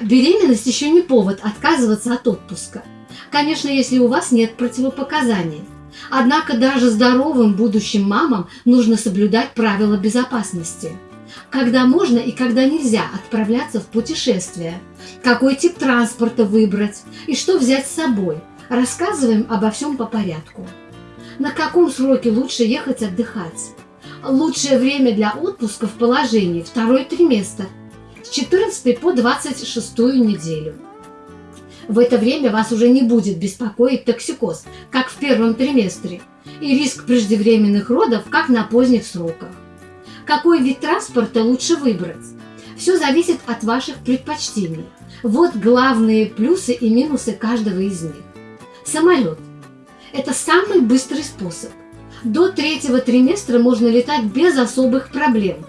Беременность еще не повод отказываться от отпуска. Конечно, если у вас нет противопоказаний. Однако даже здоровым будущим мамам нужно соблюдать правила безопасности. Когда можно и когда нельзя отправляться в путешествие, какой тип транспорта выбрать и что взять с собой. Рассказываем обо всем по порядку. На каком сроке лучше ехать отдыхать? Лучшее время для отпуска в положении второй триместр с 14 по 26 неделю. В это время вас уже не будет беспокоить токсикоз, как в первом триместре, и риск преждевременных родов, как на поздних сроках. Какой вид транспорта лучше выбрать? Все зависит от ваших предпочтений. Вот главные плюсы и минусы каждого из них. Самолет. Это самый быстрый способ. До третьего триместра можно летать без особых проблем.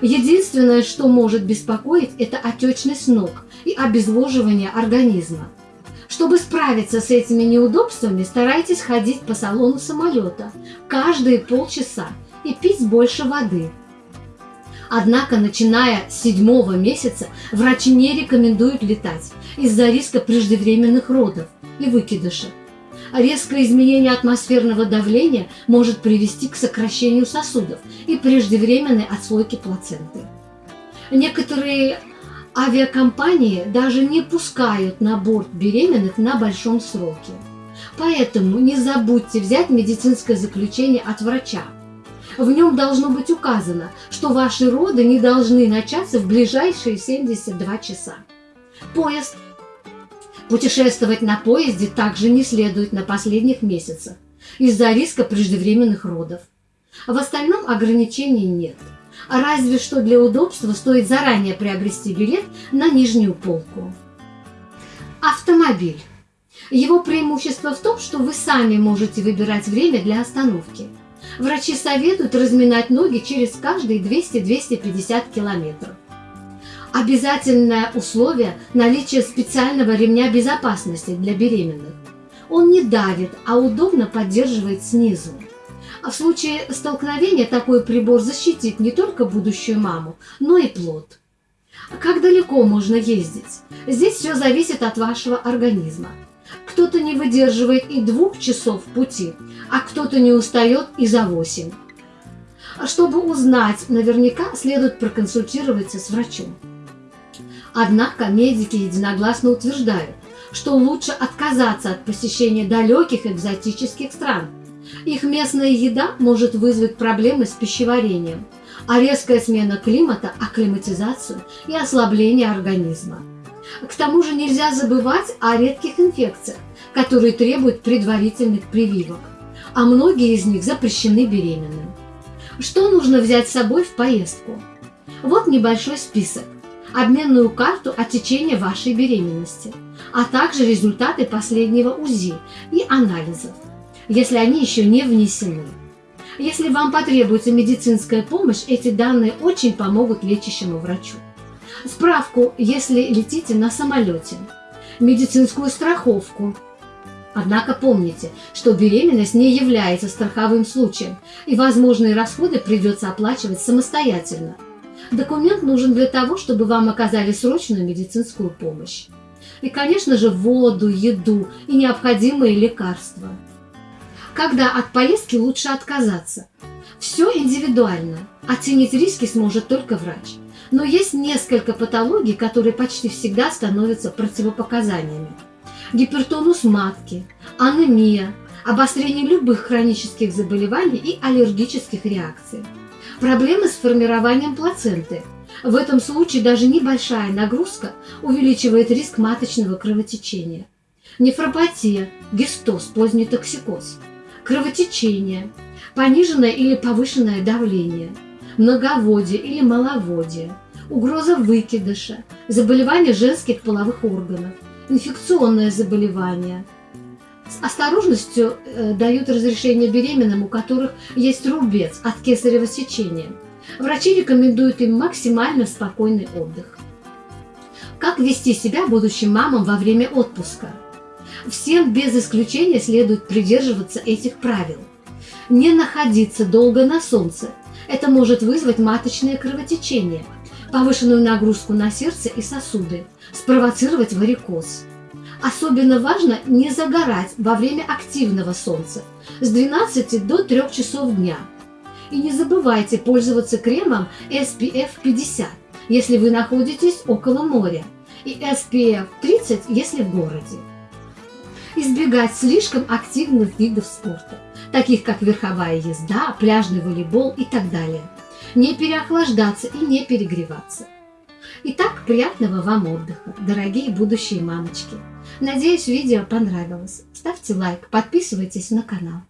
Единственное, что может беспокоить, это отечность ног и обезвоживание организма. Чтобы справиться с этими неудобствами, старайтесь ходить по салону самолета каждые полчаса и пить больше воды. Однако, начиная с седьмого месяца, врачи не рекомендуют летать из-за риска преждевременных родов и выкидыша резкое изменение атмосферного давления может привести к сокращению сосудов и преждевременной отслойке плаценты. Некоторые авиакомпании даже не пускают на борт беременных на большом сроке. Поэтому не забудьте взять медицинское заключение от врача. В нем должно быть указано, что ваши роды не должны начаться в ближайшие 72 часа. Поезд – Путешествовать на поезде также не следует на последних месяцах из-за риска преждевременных родов. В остальном ограничений нет. Разве что для удобства стоит заранее приобрести билет на нижнюю полку. Автомобиль. Его преимущество в том, что вы сами можете выбирать время для остановки. Врачи советуют разминать ноги через каждые 200-250 километров. Обязательное условие – наличие специального ремня безопасности для беременных. Он не давит, а удобно поддерживает снизу. А в случае столкновения такой прибор защитит не только будущую маму, но и плод. Как далеко можно ездить? Здесь все зависит от вашего организма. Кто-то не выдерживает и двух часов пути, а кто-то не устает и за восемь. А чтобы узнать наверняка, следует проконсультироваться с врачом. Однако медики единогласно утверждают, что лучше отказаться от посещения далеких экзотических стран. Их местная еда может вызвать проблемы с пищеварением, а резкая смена климата – акклиматизацию и ослабление организма. К тому же нельзя забывать о редких инфекциях, которые требуют предварительных прививок, а многие из них запрещены беременным. Что нужно взять с собой в поездку? Вот небольшой список обменную карту от течения вашей беременности, а также результаты последнего УЗИ и анализов, если они еще не внесены. Если вам потребуется медицинская помощь, эти данные очень помогут лечащему врачу. Справку, если летите на самолете, медицинскую страховку. Однако помните, что беременность не является страховым случаем, и возможные расходы придется оплачивать самостоятельно – Документ нужен для того, чтобы вам оказали срочную медицинскую помощь. И, конечно же, воду, еду и необходимые лекарства. Когда от поездки лучше отказаться? Все индивидуально. Оценить риски сможет только врач. Но есть несколько патологий, которые почти всегда становятся противопоказаниями. Гипертонус матки, анемия, обострение любых хронических заболеваний и аллергических реакций – Проблемы с формированием плаценты. В этом случае даже небольшая нагрузка увеличивает риск маточного кровотечения. Нефропатия, гистоз, поздний токсикоз, кровотечение, пониженное или повышенное давление, многоводие или маловодие, угроза выкидыша, заболевания женских половых органов, инфекционное заболевание – с осторожностью э, дают разрешение беременным, у которых есть рубец от кесарево сечения. Врачи рекомендуют им максимально спокойный отдых. Как вести себя будущим мамам во время отпуска? Всем без исключения следует придерживаться этих правил. Не находиться долго на солнце. Это может вызвать маточное кровотечение. повышенную нагрузку на сердце и сосуды, спровоцировать варикоз. Особенно важно не загорать во время активного солнца с 12 до 3 часов дня. И не забывайте пользоваться кремом SPF 50, если вы находитесь около моря, и SPF 30, если в городе. Избегать слишком активных видов спорта, таких как верховая езда, пляжный волейбол и так далее. Не переохлаждаться и не перегреваться. Итак, приятного вам отдыха, дорогие будущие мамочки! Надеюсь, видео понравилось. Ставьте лайк, подписывайтесь на канал.